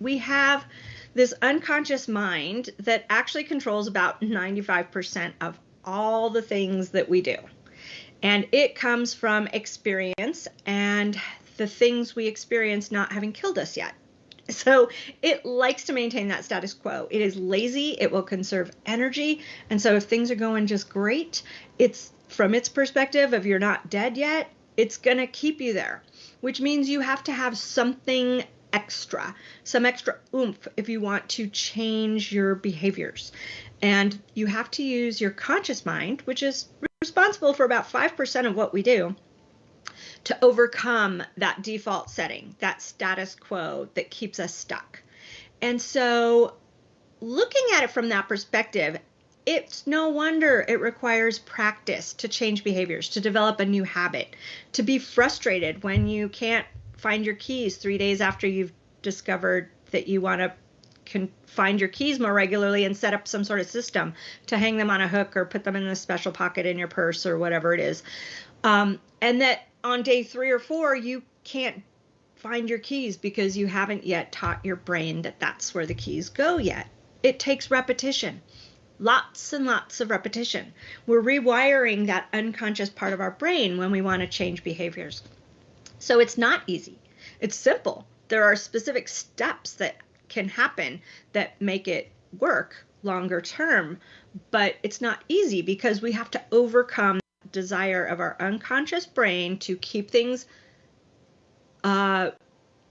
we have this unconscious mind that actually controls about 95% of all the things that we do. And it comes from experience and the things we experience not having killed us yet. So it likes to maintain that status quo. It is lazy, it will conserve energy. And so if things are going just great, it's from its perspective of you're not dead yet, it's going to keep you there, which means you have to have something extra, some extra oomph if you want to change your behaviors. And you have to use your conscious mind, which is responsible for about 5% of what we do, to overcome that default setting, that status quo that keeps us stuck. And so, looking at it from that perspective, it's no wonder it requires practice to change behaviors, to develop a new habit, to be frustrated when you can't find your keys three days after you've discovered that you want to can find your keys more regularly and set up some sort of system to hang them on a hook or put them in a special pocket in your purse or whatever it is. Um, and that on day three or four, you can't find your keys because you haven't yet taught your brain that that's where the keys go yet. It takes repetition, lots and lots of repetition. We're rewiring that unconscious part of our brain when we want to change behaviors. So it's not easy. It's simple. There are specific steps that can happen that make it work longer term, but it's not easy because we have to overcome desire of our unconscious brain to keep things uh,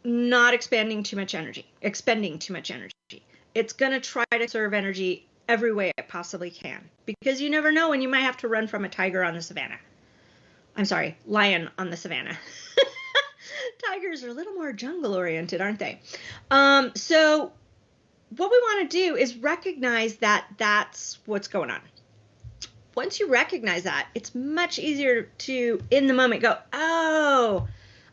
not expanding too much energy, expending too much energy. It's going to try to serve energy every way it possibly can because you never know when you might have to run from a tiger on the savannah. I'm sorry, lion on the savannah. Tigers are a little more jungle oriented, aren't they? Um, so, what we want to do is recognize that that's what's going on once you recognize that, it's much easier to, in the moment, go, oh,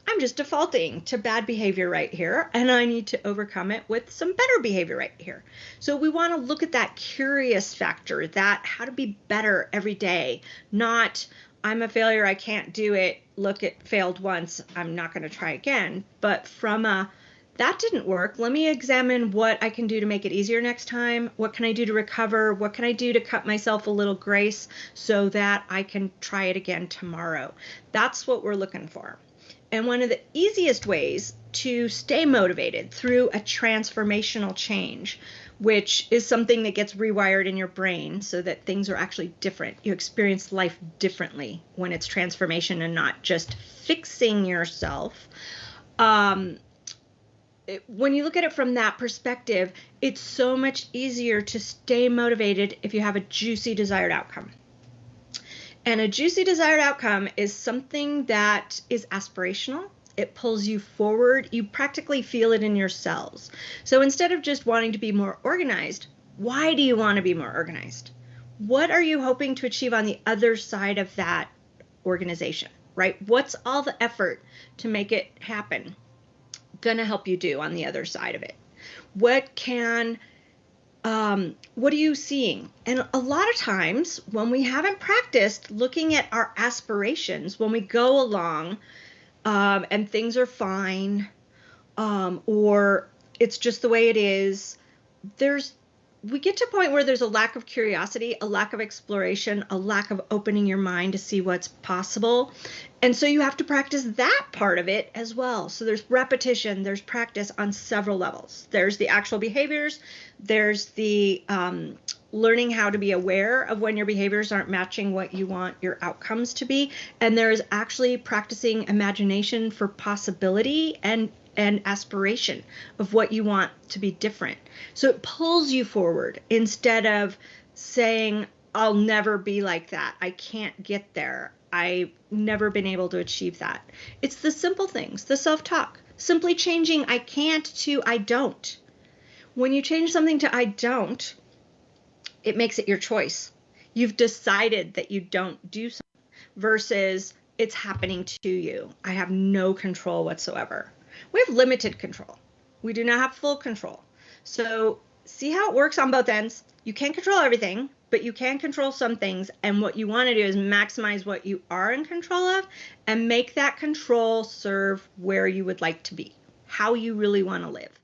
I'm just defaulting to bad behavior right here, and I need to overcome it with some better behavior right here. So we want to look at that curious factor, that how to be better every day, not I'm a failure, I can't do it, look, it failed once, I'm not going to try again, but from a that didn't work. Let me examine what I can do to make it easier next time. What can I do to recover? What can I do to cut myself a little grace so that I can try it again tomorrow? That's what we're looking for. And one of the easiest ways to stay motivated through a transformational change, which is something that gets rewired in your brain so that things are actually different. You experience life differently when it's transformation and not just fixing yourself. Um, it, when you look at it from that perspective, it's so much easier to stay motivated if you have a juicy desired outcome. And a juicy desired outcome is something that is aspirational. It pulls you forward. You practically feel it in your cells. So instead of just wanting to be more organized, why do you want to be more organized? What are you hoping to achieve on the other side of that organization, right? What's all the effort to make it happen? going to help you do on the other side of it? What can um, what are you seeing? And a lot of times when we haven't practiced looking at our aspirations, when we go along um, and things are fine, um, or it's just the way it is, there's we get to a point where there's a lack of curiosity, a lack of exploration, a lack of opening your mind to see what's possible. And so you have to practice that part of it as well. So there's repetition, there's practice on several levels. There's the actual behaviors, there's the um, learning how to be aware of when your behaviors aren't matching what you want your outcomes to be. And there's actually practicing imagination for possibility and and aspiration of what you want to be different. So it pulls you forward instead of saying, I'll never be like that. I can't get there. I've never been able to achieve that. It's the simple things, the self talk, simply changing I can't to I don't. When you change something to I don't, it makes it your choice. You've decided that you don't do something versus it's happening to you. I have no control whatsoever we have limited control. We do not have full control. So see how it works on both ends. You can't control everything, but you can control some things. And what you want to do is maximize what you are in control of and make that control serve where you would like to be, how you really want to live.